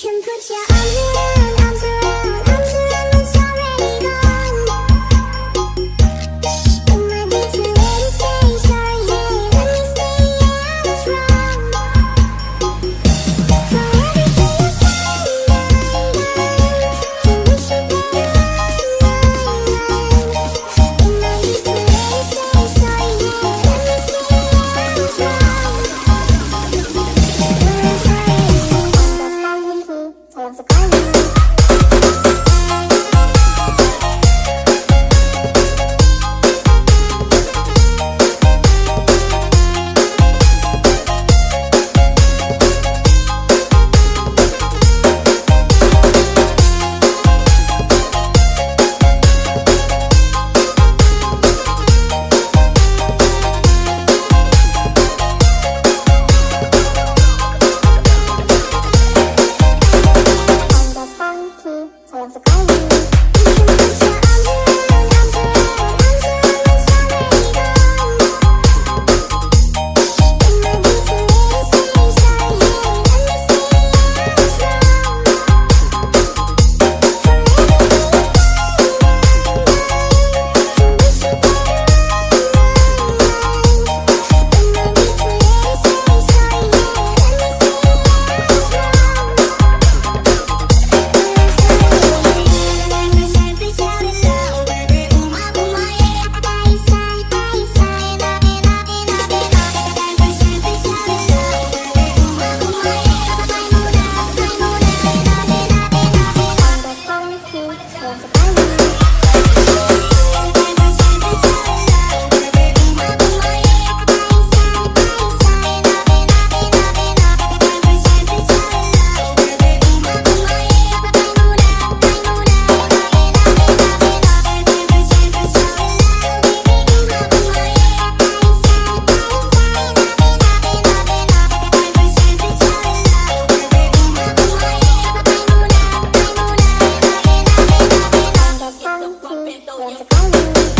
can put your arms around I Deixa eu dançar. I will.